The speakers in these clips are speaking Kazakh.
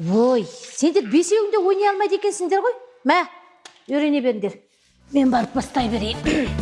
ой сендер бесеуің де ойнай алмайды екенсіңдер ғой. Мә үйрене беріңдер. Мен барып бастай берейін.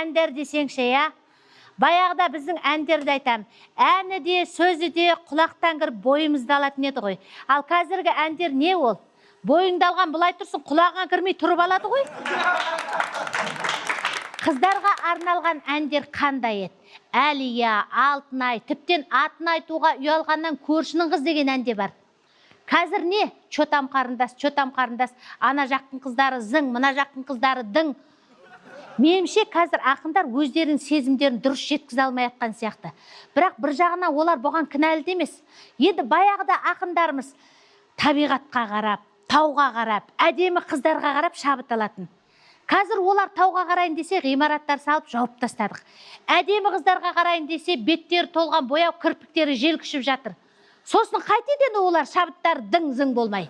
Әндер десеңші иә? Баяғыда біздің әндерді айтам. Әні де сөзі де құлақтан кіріп бойымызды алатын еді ғой. Ал қазіргі әндер не ол? Бойыңды алған былай тұрсын құлағыңа кірмей тұрып алады ғой. Қыздарға арналған әндер қандай еді? Әлия алтынай тіптен атын айтуға ұялғаннан көршінің қыз деген ән де бар. Қазір не? Чотам қарындас чотам қарындас. Ана жақтың қыздары зың мына жақтың қыздары дың. Меніңше қазір ақындар өздерінің сезімдерін дұрыс жеткізе алмай жатқан сияқты. Бірақ бір жағынан олар бұған кінәлі де емес. Енді баяғыда ақындарымыз табиғатқа қарап тауға қарап әдемі қыздарға қарап шабыт алатын. Қазір олар тауға қарайын десе ғимараттар салып жауып тастадық. Әдемі қыздарға қарайын десе беттері толған бояу кірпіктері желкішіп жатыр. Сосын қайтеді енді олар шабыттары дың зың болмай.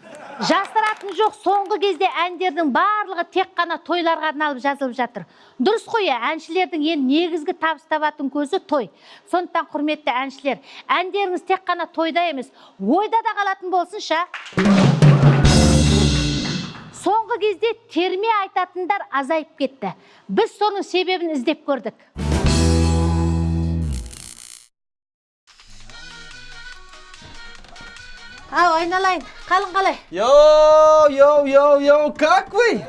Жасыратын жоқ соңғы кезде әндердің барлығы тек қана тойларға арналып жазылып жатыр. Дұрыс қой иә әншілердің ең негізгі табыс табатын көзі той. Сондықтан құрметті әншілер әндеріңіз тек қана тойда емес ойда да қалатын болсыншы. Соңғы кезде терме айтатындар азайып кетті. Біз соның себебін іздеп көрдік. Ау айналайын қалың қалай Йоу, йоу, йоу, йоу, как вы?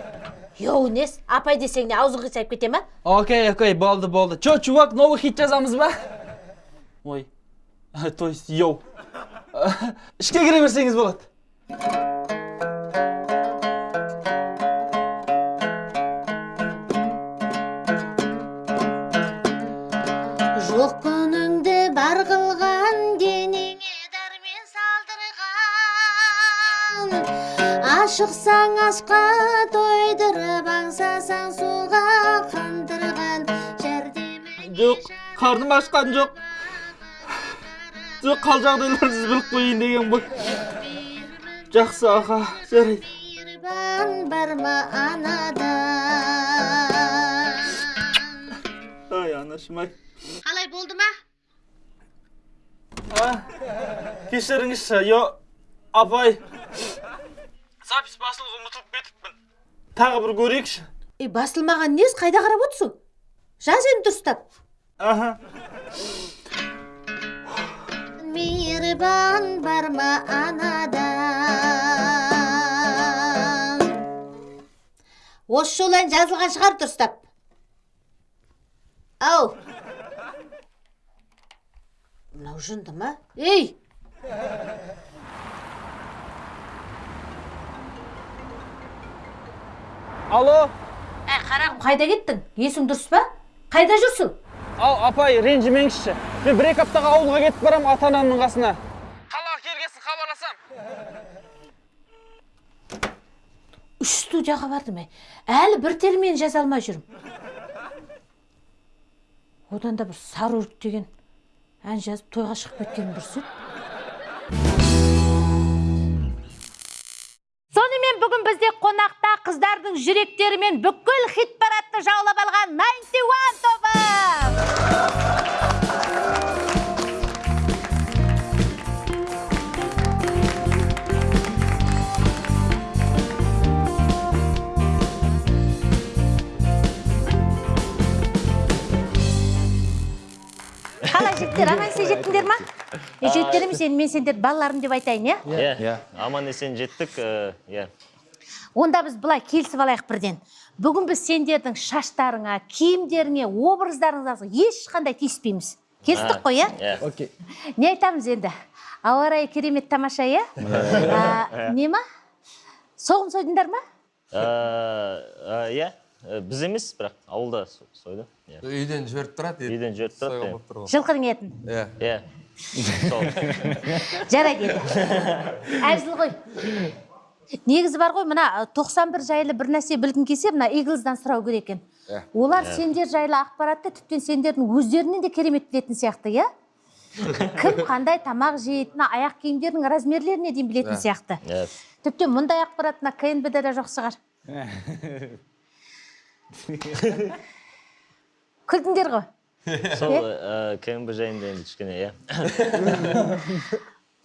йоу нес апай десең не аузың қисайып кете ма Окей, окей, болды, болды. Чё, чувак, новый хит жазамыз ба? Ой, то есть, йоу. Ішке кіре берсеңіз болады. Ашықсаң ашқа тойдырып аңсасаң суға қандырған жәрдемі Жоқ, қарным ашқан жоқ. Жоқ, қал жағдайларыңызды біліп қойын деген ғой. Жақсы, аға, жарайды. бар ма анада Ай, анашым ай. қалай болды ма кешіріңізші, апай. Запись басылуға ұмытылып кетіппін. Тағы бір көрейікші. ей басылмаған нес қайда қарап отырсың? Жаз енді дұрыстап Аха. мейірбан бар ма анада осы жолы ән жазылған шығар дұрыстап ау. Мынау жынды ма? Ей! Алло, ә қарағым қайда кеттің? Есің дұрыс па? Қайда жүрсің? Ал апай ренжімеңізші. Мен бір екі аптаға ауылға кетіп барам ата анамның қасына. Қалаға келгесін хабарласам. үш студияға бардым ей әлі бір термен жаза алмай жүрмін. Одан да бір сары өрік деген ән жазып тойға шығып кеткенім дұрыс еді. Сонымен бүгін бізде қонақта қыздардың жүректерімен бүкіл хит парадты жаулап алған 91 тобы. Сендер аман есен жеттіңдер ма? емес енді мен сендер балаларым деп айтайын иә. Иә, Иә. аман есен жеттік, э, иә. онда біз былай келісіп алайық бірден. Бүгін біз сендердің шаштарыңа киімдеріңе образдарыңызға ешқандай тиіспейміз. Келістік қой иә Иә. окей. Не айтамыз енді? Ауа райы керемет тамаша иә. А, не ма? Соғым сойдыңдар ма? Э, э, Иә, біз емес, бірақ ауылда со- сойды. Иә. үйден жіберіп тұрады Үйден жіберіп тұрады, иә. жылқының етін иә Иә. Жарайды енді әзіл ғой негізі бар ғой мына 91 жайлы бір нәрсе білгің келсе мына иглздан сұрау керек екен Иә. олар сендер жайлы ақпаратты тіптен сендердің өздерінен де керемет білетін сияқты иә кім қандай тамақ жейді мына аяқ киімдердің размерлеріне дейін білетін Иә. сияқты Иә. тіптен мұндай ақпарат мына кнб да жоқ шығар күлдіңдер ғой Сол э, КМБ жайында енді кішкене, иә.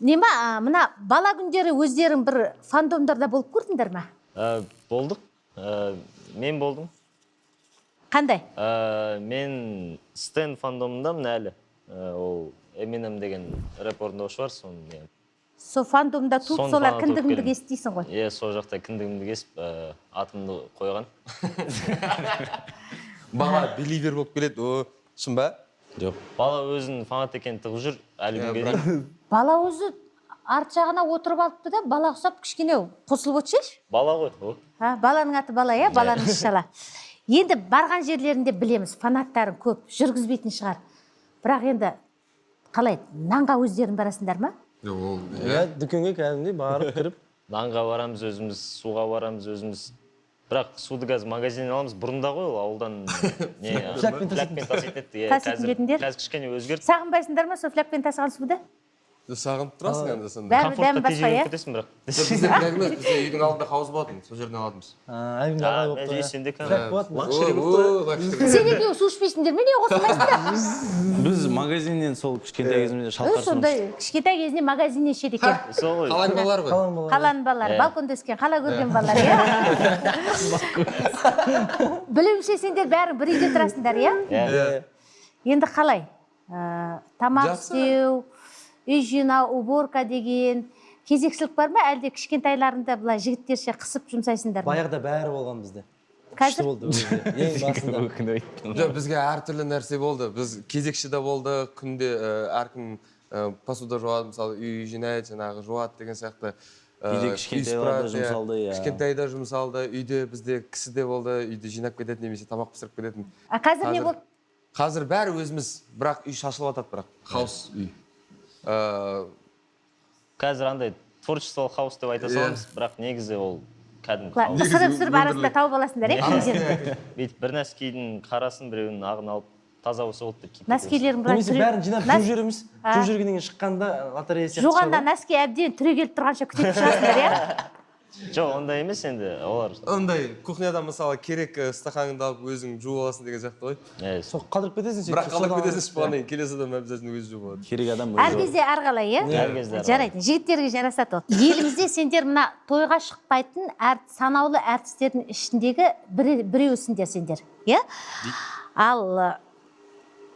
не ма а, мына бала күндері өздерің бір фандомдарда болып көрдіңдер ма Э, Болдық. Э, Мен болдым. қандай Мен Стэн фандомындамын әлі. Ол Eminem деген рэп орындаушы бар, соны. Сол фандомда туып солар кіндігіңді келдім. естисің ғой Иә, сол жақта кіндігімді кесіп, атымды қойған. бала беливер болып келеді о шын ба жоқ Бала өзінің фанат екенін тығып жүр, әлі күнге дейін. бала өзі арт жағына отырып алыпты да бала ұқсап кішкене қосылып отырсайшы Бала ғой, о. а, баланың аты бала иә баланың ісі шала енді барған жерлерінде білеміз фанаттарың көп жүргізбейтін шығар бірақ енді қалай нанға өздерің барасыңдар ма ол иә дүкенге кәдімгідей барып кіріп нанға барамыз өзіміз суға барамыз өзіміз бірақ суды қазір магазиннен аламыз бұрында ғой ол ауылдан не Флягпен таситын еді иә қазір қазір кішкене өзгерді сағынбайсыңдар ма сол флягпен тасыған суды сағынып тұрасың енді сонда бәрі басқа иә кетесің бірақ бізде бізде үйдің алдында хауыз болатын сол жерден алатынбыз әлгінде болып тұр сен екеуі су ішпейсіңдер ме неге қосылмайсыңдар біз магазиннен сол кішкентай кезімізде шалқар сондай кішкентай кезінде магазиннен ішеді екен сол ғой қаланың балалары ғой қаланың балалары балконда өскен қала көрген балалар иә білуімше сендер бәрің бір үйде тұрасыңдар иә иә енді қалай тамақ істеу үй жинау уборка деген кезекшілік бар ма? Әлде кішкентайларыңды былай жігіттерше қысып жұмсайсыңдар ма? Баяғыда бәрі болған бізде. Қазір? күшті болды ең басында. Жоқ бізге әртүрлі нәрсе болды. Біз кезекші де болдық күнде әркім посуда жуады мысалы үй жинайды жаңағы жуады деген сияқты. Үйде иә. жұмсалды, иә. кішкентай да жұмсалды. Үйде бізде кісі де болды үйді жинап кететін немесе тамақ пісіріп кететін. А қазір не болды? қазір бәрі өзіміз бірақ үй шашылып жатады бірақ хаус үй. Ә, қазір андай творчестволық хаус деп айта Иә. саламыз бірақ негізі ол кәдімгі ысырып ысырып арасында тауып аласыңдар иә. Бүйтіп бір нәскидің қарасын біреуінің ағын алып таза болса болды деп киіп былай немесе бәрін жинап жуып жібереміз. Жуып жүргеннен кейін шыққанда лотерея сияқты жуғанда носки әбден түрегеліп тұрғанша күтетін шығарсыңдар иә? жоқ ондай емес енді олар ондай кухняда мысалы керек ә, стақаныңды алып өзің жуып аласың деген сияқты ғой. Иә, сол қалдырып кетесің сөйтіп бірақ қалдырып кетесің ішіп болғаннан кейін келесі адам обязательно өзі жуып алады. Керек адам әр кезде әрқалай иә Әр кезде жарайды жігіттерге жарасады ол. Елімізде сендер мына тойға шықпайтын әр санаулы әртістердің ішіндегі біреусіңдер сендер иә ал ы,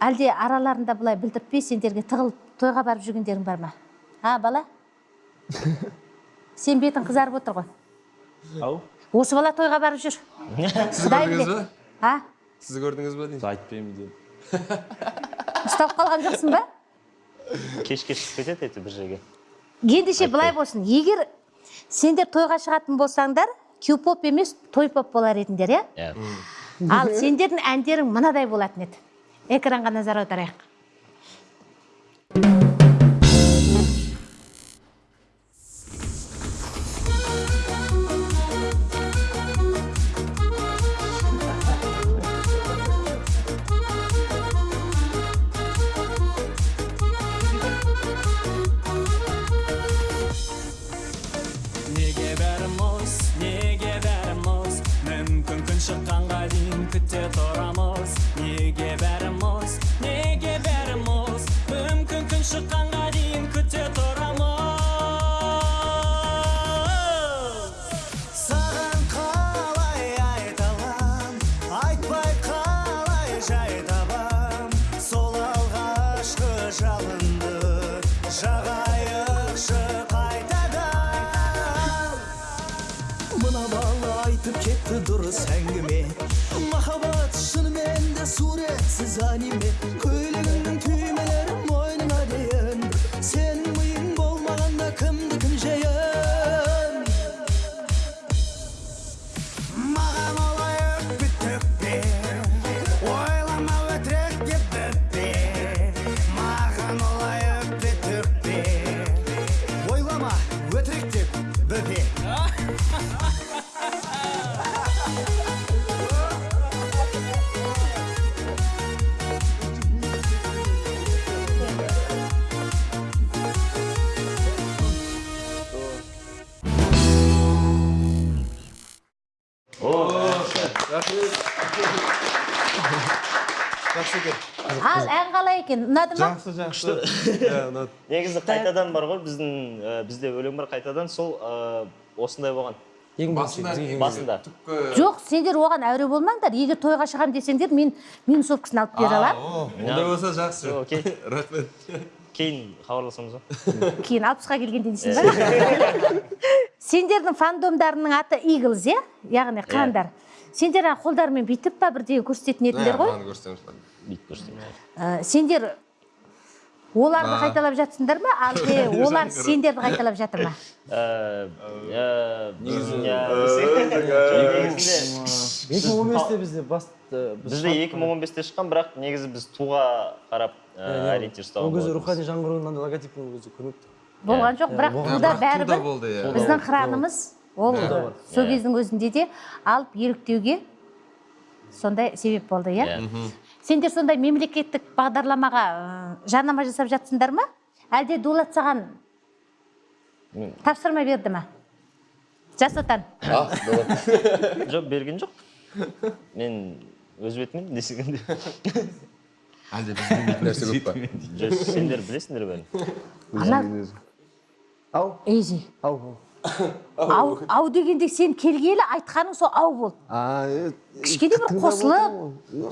әлде араларында былай білдіртпей сендерге тығылып тойға барып жүргендерің бар ма? А бала? Сен бетің қызарып отыр ғой. Ау? Осы бала тойға барып жүр. Сіз көрдіңіз ба? А? Сіз көрдіңіз ба деймін? Айтпаймын деймін ұсталып қалған жоқсың ба? Кешке шығып кетеді әйтеуір бір жерге. Ендеше былай болсын. Егер сендер тойға шығатын болсаңдар кюпоп емес тойпоп болар едіңдер иә? Иә. Ал сендердің әндерің мынадай болатын еді? Экранға назар аударайық. Suret siz anime жақсы екен ал ән қалай екен? Ұнады ма? Жақсы жақсы. Иә негізі қайтадан бар ғой біздің бізде өлең бар қайтадан. Сол осындай болған. Басында жоқ сендер оған әуре болмаңдар. Егер тойға шығамын десеңдер мен минусовкасын алып бере аламын ондай болса жақсы. Окей рахмет. Кейін хабарласамыз ғой кейін алпысқа келгенде дейсің ба сендердің фандомдарыңның аты иглз иә? Яғни қандар. Сендер ана қолдарымен бүйтіп па бірдеңе көрсететін едіңдер ғой? көрсетеміз бүйтіп көрсетейін Ә, сендер оларды қайталап жатсыңдар ма? Әлде олар сендерді қайталап жатыр ма? Екі мың он бесте бізде екі мың он бесте шыққан бірақ негізі біз туға қарап ә, ориентир ұстаған ол кезде рухани жаңғыру мынандай логотипін ол кезде көрмепті. Болған жоқ бірақ туда бәрібір иә. біздің қыранымыз ол сол кездің өзінде де алып еліктеуге сондай себеп болды иә? Сендер сондай мемлекеттік бағдарламаға жарнама жасап жатсыңдар ма? Әлде дулат саған тапсырма берді ма? Жас отан. Жоқ берген жоқ. Мен өз бетіммен десегенде. Әлде біз білмейтін нәрсе көп па? жоқ сендер білесіңдер бәрін. Ау ау. Ау ау дегенде сен келгелі айтқаның сол ау болды кішкене бір қосылып.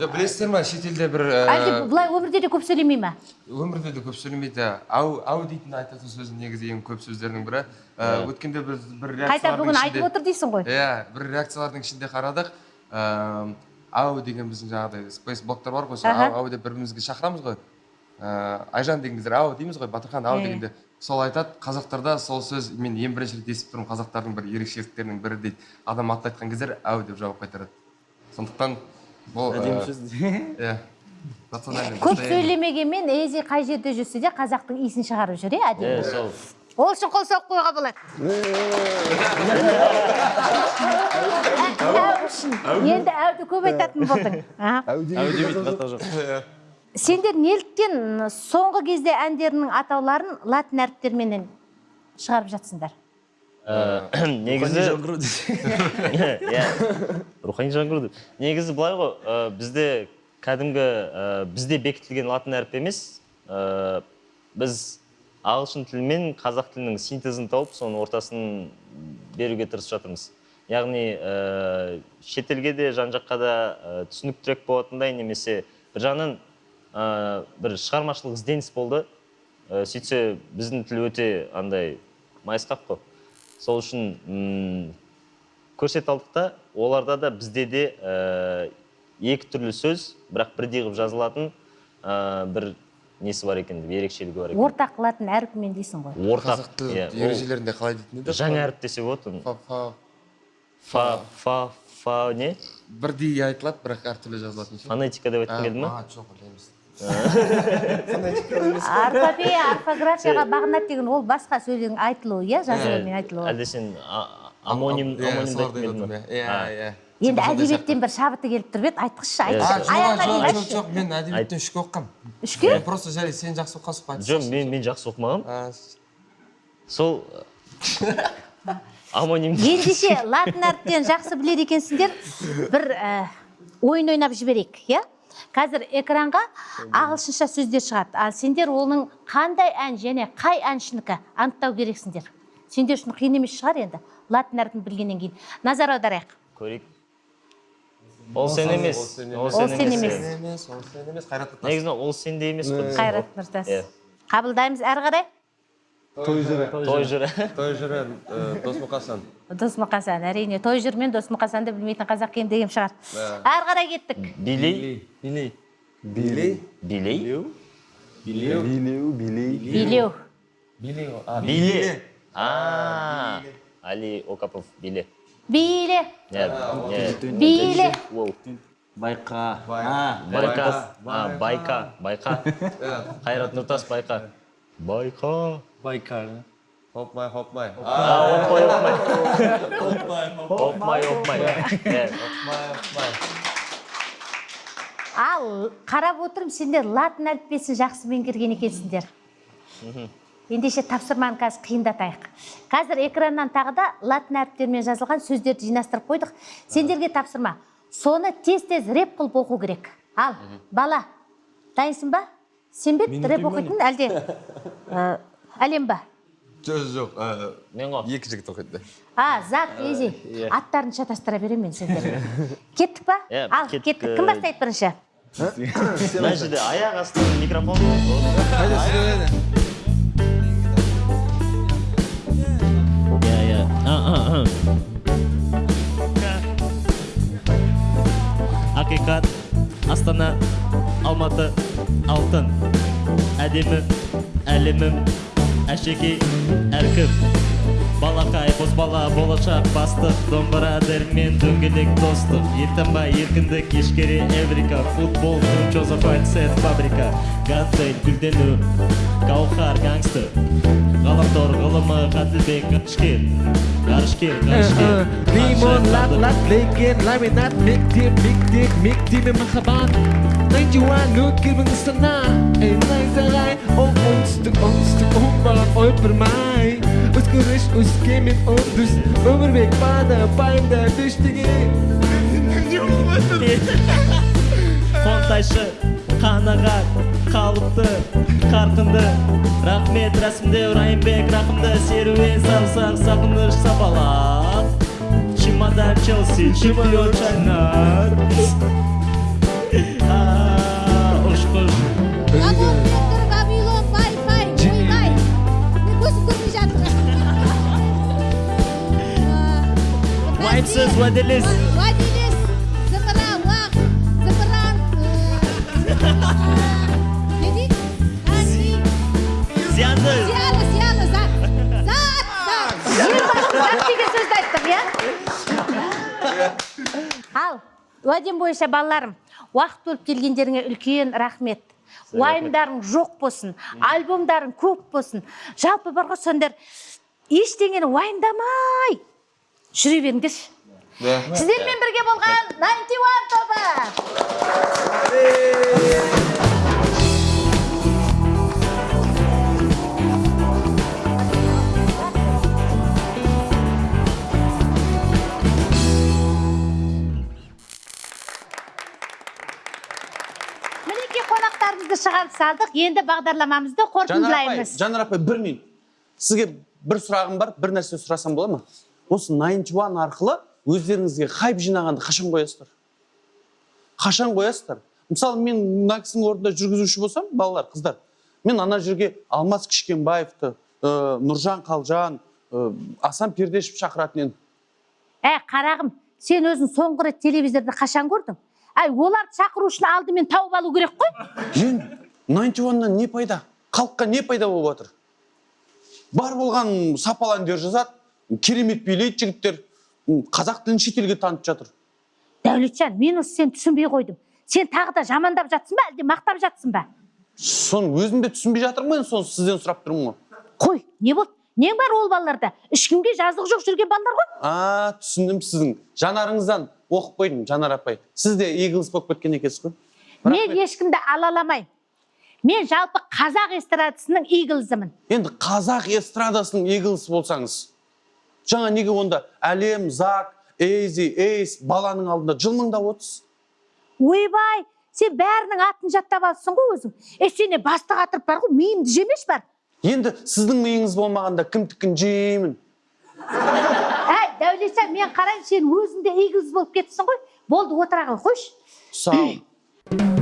жоқ білесіздер ма шетелде бір ә, әлде былай өмірде де көп сөйлемей ма? өмірде де көп сөйлемейді. Ау ау дейтін айтатын сөзі негізі ең көп сөздердің бірі. Ә, өткенде біз бір қайта бүгін айтып отыр дейсің ғой? Иә бір реакциялардың ішінде қарадық. Ыыы ау деген біздің жаңағыдай спейс блоктар бар ғой сол ау ау деп бір бірімізге шақырамыз ғой. Айжан деген кездер ау дейміз ғой батырхан ау дегенде. Сол айтады қазақтарда сол сөз мен ең бірінші рет естіп тұрмын қазақтардың бір ерекшеліктерінің бірі дейді адам аты айтқан кездер ау деп жауап қайтарады. Сондықтан бұл әдемі ә, сөз. иә. Көп сөйлемегенмен ээзи қай жерде жүрсе де қазақтың иісін шығарып жүр иә әдемі? Сол. Ол үшін қол соғып қоюға болады. Әу үшін. Енді әуді көп айтатын болдың. Әу сендер неліктен соңғы кезде әндерінің атауларын латын әріптерменен шығарып жатсыңдар? Ә, негізі иә. Рухани жаңғыру деп. Негізі былай ғой бізде кәдімгі бізде бекітілген латын әрпі емес біз ағылшын тілі мен қазақ тілінің синтезін тауып соның ортасын беруге тырысып жатырмыз. Яғни шетелге де жан жаққа да түсініктірек болатындай немесе бір жағынан ә, бір шығармашылық ізденіс болды. Ә, сөйтсе біздің тіл өте андай майысқақ қой. Сол үшін көрсете алдық та оларда да бізде де ә, екі түрлі сөз бірақ бірдей қылып жазылатын ә, бір несі бар екен деп ерекшелігі бар екен. Ортақ латын әріпімен дейсің ғой. Ортақ қазақ тілі иә, ережелерінде қалай дейтін еді? жаңа әріп десе болады оны фа фа фа фа. фа не? Бірдей айтылады бірақ әртүрлі жазылатын ше фонетика деп айтқым келді ма а жоқ ондай емес орфопея орфографияға бағынады деген ол басқа сөздің айтылуы иә жазылуымен айтылуы. әлде сен амоним Иә, ма отырмын, иә иә. Енді әдебиеттен бір шабыты келіп тұрып еді айтқызшы а айтшы. жоқ мен әдебиеттен үшке оқығанмын үшке мен просто жарайды сен жақсы оқығансың ғой жоқ мен мен жақсы оқымағанмын сол амоним ендеше латын әріптен жақсы біледі екенсіңдер бір ә, ойын ойнап жіберейік иә? Қазір экранға ағылшынша сөздер шығады. Ал сендер оның қандай ән және қай әншінікі анықтау керексіңдер? Сендер үшін қиын емес шығар енді латын әрпін білгеннен кейін. Назар аударайық. Көрейік. Ол сен емес. ол емес. сен емес. ол сен емес. Қайрат нұртас негізі ол сенде емес қой. Қайрат нұртас. Иә. қабылдаймыз әрі қарай. Той жүрі той жүрі той жүрі досмұқасан досмұқасан әрине той жүр мен досмұқасанды білмейтін қазақ кем деген шығар. Ары қарай кеттік. Билей билей билей билей билеу? Билей билеу биле а али окапов биле. Биле Нет, нет. биле. Воу. байқа байка. а байка. байқа хопмай хопмай а опмай опмай опмай опмай Э, ал қарап отырмын сендер латын әліппесін жақсы меңгерген екенсіңдер. Ендеше тапсырманы қазір қиындатайық. Қазір экраннан тағы да латын әріптерімен жазылған сөздерді жинастырып қойдық. Сендерге тапсырма. Соны тез тез рэп қылып оқу керек. Ал бала дайынсың ба? Сен бе еді рэп оқитын әлде әлем ба жоқ жоқ мен ғой екі жігіт оқиды а зак ези аттарын шатастыра беремін мен сендерге кеттік па ал кеттік, кім бастайды бірінші мына жерде аяқ астынан микрофон иә иә ақиқат астана алматы алтын әдемі әлемім әшекей әркім балақай бозбала болашақ бастық домбыра дәрмен дөңгелек достық елтаңбай еркіндік ешкере эврика футбол чоза сет фабрика гантель гүлдену гауһар гангстер ғаламтор ғылымы ғаділбек ғарышкер ғарышкер ғарышкер Limon, lat, lat, lekin, laminat, mektim, mektim, mektim, mahabat Найдюан, өткермін сана Эй, найзағай, ол оңтүстік, оңтүстік, оңбаған ой бірмай Өзгеріш, өскемен, оңдүс Өмірбек бада, пайымда, бештеге қонтайшы қанағат қалыпты қарқынды рахмет рәсімдеу райымбек рақымды серуен сарсақ сағыныш сапалақ чемодан челси чемпион шагнат ұшқыш Вагон, вавилон, уәдем бойынша балаларым уақыт бөліп келгендеріңе үлкен рахмет. Уайымдарың жоқ болсын альбомдарың көп болсын. Жалпы бар ғой сондар ештеңені уайымдамай жүре беріңдерші. Сіздермен бірге болған 91 тобы. Шығарып салдық енді бағдарламамызды қорытындылаймыз. Жанар апай бір минут. Сізге бір сұрағым бар бір нәрсе сұрасам бола ма? Осы найнти уан арқылы өздеріңізге хайп жинағанды қашан қоясыздар? Қашан қоясыздар? Мысалы мен мына кісінің орнында жүргізуші болсам балалар қыздар мен ана жерге алмас кішкенбаевты ә, нұржан қалжан ә, асан пердешев шақыратын едім. Ә қарағым сен өзің соңғы рет телевизорда қашан көрдің? Әй оларды шақыру үшін алдымен тауып алу керек қой. Мен найнти уаннан не пайда халыққа не пайда болып жатыр? Бар болған сапалы әндер жазады керемет билейді жігіттер қазақ тілін шетелге танытып жатыр. Дәулетжан мен осы сені түсінбей қойдым. Сен тағы да жамандап жатсың ба әлде мақтап жатсың ба? Соны өзім де түсінбей жатырмын ғой соны сізден сұрап тұрмын ғой. Қой не болды? Нең бар ол балаларда? Ешкімге жазығы жоқ жүрген балалар ғой. А түсіндім сіздің жанарыңыздан. Оқып қойдым жанар апай. Сіз де иглс болып кеткен екенсіз ғой. Мен ешкімді алаламаймын мен жалпы қазақ эстрадасының иглзымын енді қазақ эстрадасының иглс болсаңыз жаңа неге онда әлем зак эйзи эйс баланың алдында жылмыңдап отырсыз? Ойбай сен бәрінің атын жаттап алыпсың ғой өзің. Е сен басты қатырып бар ғой миымды жемеші бар. Енді сіздің миыңыз болмағанда кімдікін жеймін? Әй дәулетжан мен қараймын сен өзің де болып кетіпсің ғой. Болды отыра ғой қойшы. Сау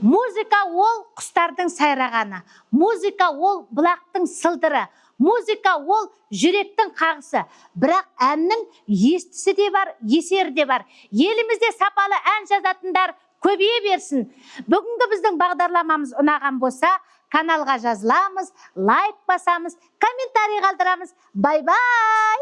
музыка ол құстардың сайрағаны. Музыка ол бұлақтың сылдыры. Музыка ол жүректің қағысы. Бірақ әннің естісі де бар есері де бар. Елімізде сапалы ән жазатындар көбейе берсін. Бүгінгі біздің бағдарламамыз ұнаған болса каналға жазыламыз лайк басамыз комментарий қалдырамыз. Бай бай